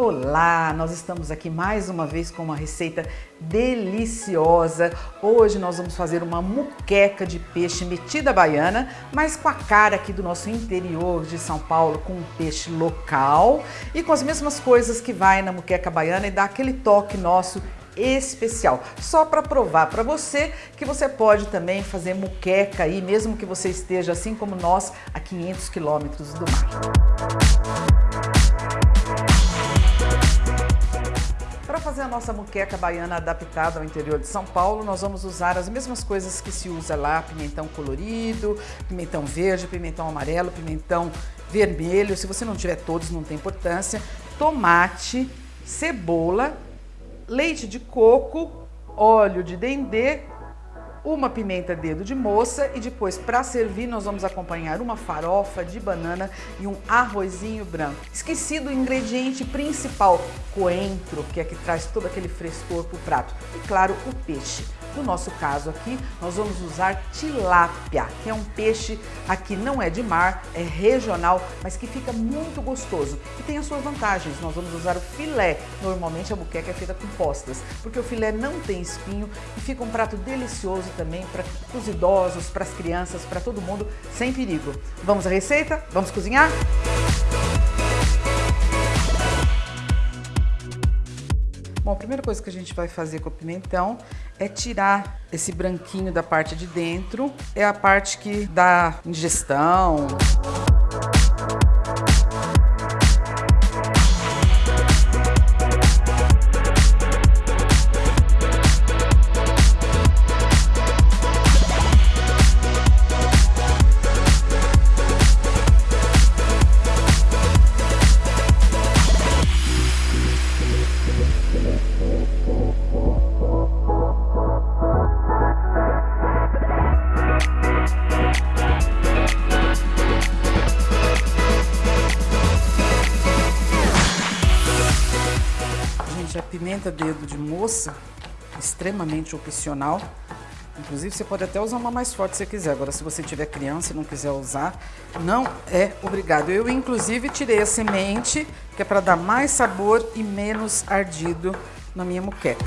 Olá, nós estamos aqui mais uma vez com uma receita deliciosa. Hoje nós vamos fazer uma muqueca de peixe metida baiana, mas com a cara aqui do nosso interior de São Paulo, com um peixe local e com as mesmas coisas que vai na muqueca baiana e dá aquele toque nosso especial. Só para provar para você que você pode também fazer muqueca aí, mesmo que você esteja assim como nós a 500 quilômetros do mar. Fazer a nossa muqueca baiana adaptada ao interior de São Paulo, nós vamos usar as mesmas coisas que se usa lá, pimentão colorido, pimentão verde, pimentão amarelo, pimentão vermelho, se você não tiver todos não tem importância, tomate, cebola, leite de coco, óleo de dendê, uma pimenta dedo de moça e depois para servir nós vamos acompanhar uma farofa de banana e um arrozinho branco. Esqueci do ingrediente principal, coentro, que é que traz todo aquele frescor para o prato. E claro, o peixe. No nosso caso aqui, nós vamos usar tilápia, que é um peixe aqui não é de mar, é regional, mas que fica muito gostoso e tem as suas vantagens. Nós vamos usar o filé, normalmente a buqueca é feita com postas, porque o filé não tem espinho e fica um prato delicioso também para os idosos, para as crianças, para todo mundo, sem perigo. Vamos à receita? Vamos cozinhar? Bom, a primeira coisa que a gente vai fazer com o pimentão é tirar esse branquinho da parte de dentro. É a parte que dá ingestão. Gente, a pimenta dedo de moça, extremamente opcional. Inclusive, você pode até usar uma mais forte se quiser. Agora, se você tiver criança e não quiser usar, não é obrigado. Eu, inclusive, tirei a semente, que é para dar mais sabor e menos ardido na minha muqueca.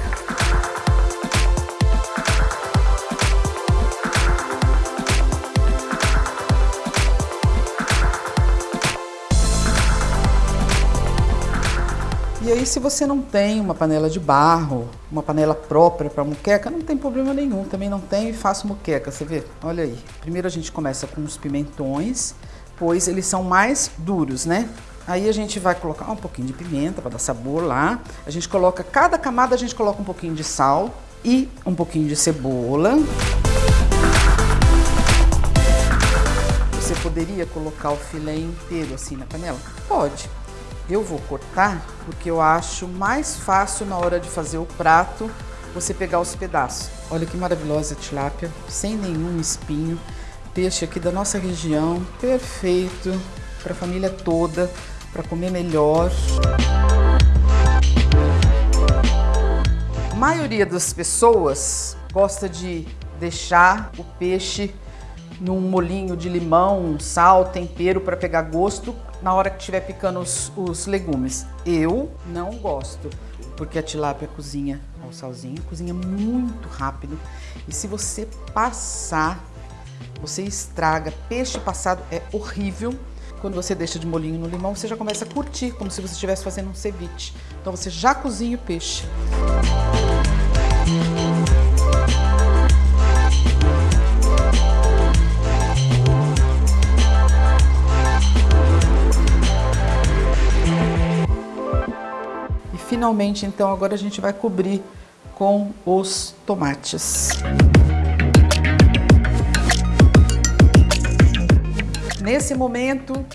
E aí, se você não tem uma panela de barro, uma panela própria para muqueca, não tem problema nenhum. Também não tem e faço muqueca, você vê? Olha aí. Primeiro a gente começa com os pimentões, pois eles são mais duros, né? Aí a gente vai colocar um pouquinho de pimenta para dar sabor lá. A gente coloca, cada camada a gente coloca um pouquinho de sal e um pouquinho de cebola. Você poderia colocar o filé inteiro assim na panela? Pode. Eu vou cortar porque eu acho mais fácil na hora de fazer o prato você pegar os pedaços. Olha que maravilhosa tilápia, sem nenhum espinho. Peixe aqui da nossa região, perfeito para a família toda, para comer melhor. A maioria das pessoas gosta de deixar o peixe num molinho de limão, sal, tempero para pegar gosto na hora que estiver picando os, os, legumes. Eu não gosto, porque a tilápia cozinha ao salzinho, cozinha muito rápido. E se você passar, você estraga. Peixe passado é horrível. Quando você deixa de molinho no limão, você já começa a curtir, como se você estivesse fazendo um ceviche. Então você já cozinha o peixe. Finalmente, então, agora a gente vai cobrir com os tomates. Nesse momento,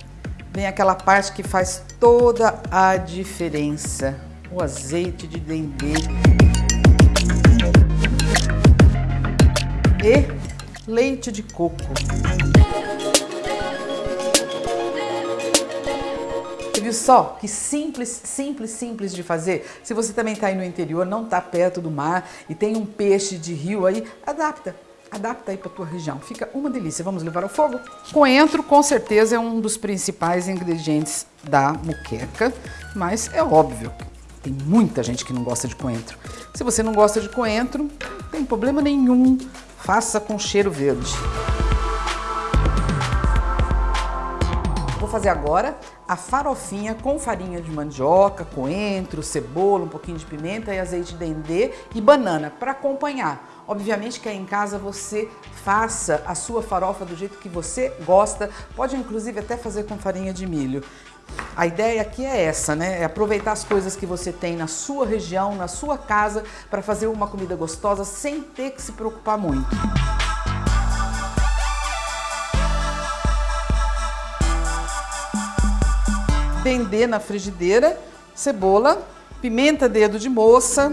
vem aquela parte que faz toda a diferença. O azeite de dendê. E leite de coco. Viu só que simples, simples, simples de fazer? Se você também está aí no interior, não está perto do mar e tem um peixe de rio aí, adapta. adapta aí para tua região. Fica uma delícia. Vamos levar ao fogo? Coentro, com certeza, é um dos principais ingredientes da muqueca, mas é óbvio, tem muita gente que não gosta de coentro. Se você não gosta de coentro, não tem problema nenhum, faça com cheiro verde. Fazer agora a farofinha com farinha de mandioca, coentro, cebola, um pouquinho de pimenta e azeite de dendê e banana para acompanhar. Obviamente que aí em casa você faça a sua farofa do jeito que você gosta, pode inclusive até fazer com farinha de milho. A ideia aqui é essa, né? É aproveitar as coisas que você tem na sua região, na sua casa, para fazer uma comida gostosa sem ter que se preocupar muito. Dendê na frigideira, cebola, pimenta dedo de moça,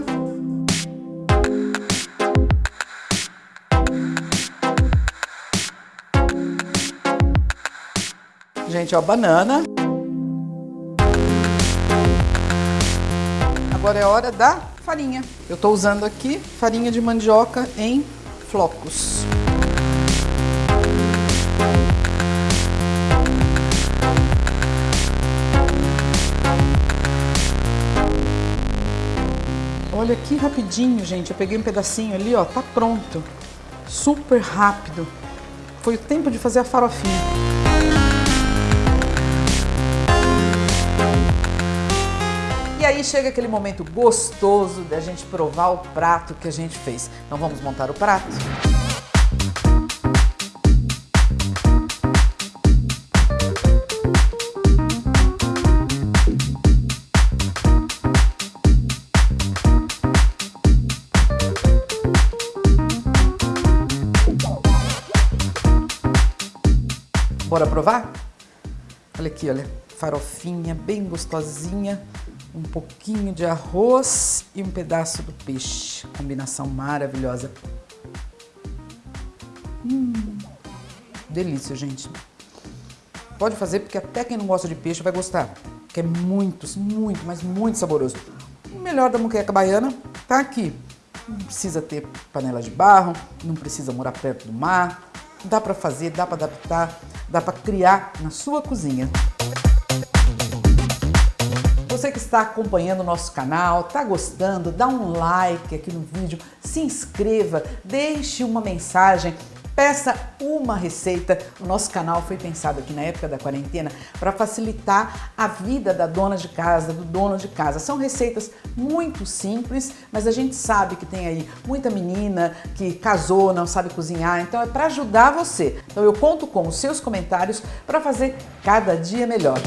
Gente, ó, banana. Agora é hora da farinha. Eu tô usando aqui farinha de mandioca em flocos. Olha que rapidinho, gente. Eu peguei um pedacinho ali, ó, tá pronto. Super rápido. Foi o tempo de fazer a farofinha. E aí chega aquele momento gostoso da gente provar o prato que a gente fez. Então vamos montar o prato? Bora provar? Olha aqui, olha, farofinha bem gostosinha, um pouquinho de arroz e um pedaço do peixe. Combinação maravilhosa. Hum, delícia, gente. Pode fazer porque até quem não gosta de peixe vai gostar, que é muito, muito, mas muito saboroso. O melhor da muqueca baiana tá aqui. Não precisa ter panela de barro, não precisa morar perto do mar, dá para fazer, dá para adaptar, dá para criar na sua cozinha. Você que está acompanhando o nosso canal, está gostando, dá um like aqui no vídeo, se inscreva, deixe uma mensagem Peça uma receita. O nosso canal foi pensado aqui na época da quarentena para facilitar a vida da dona de casa, do dono de casa. São receitas muito simples, mas a gente sabe que tem aí muita menina que casou, não sabe cozinhar, então é para ajudar você. Então eu conto com os seus comentários para fazer cada dia melhor.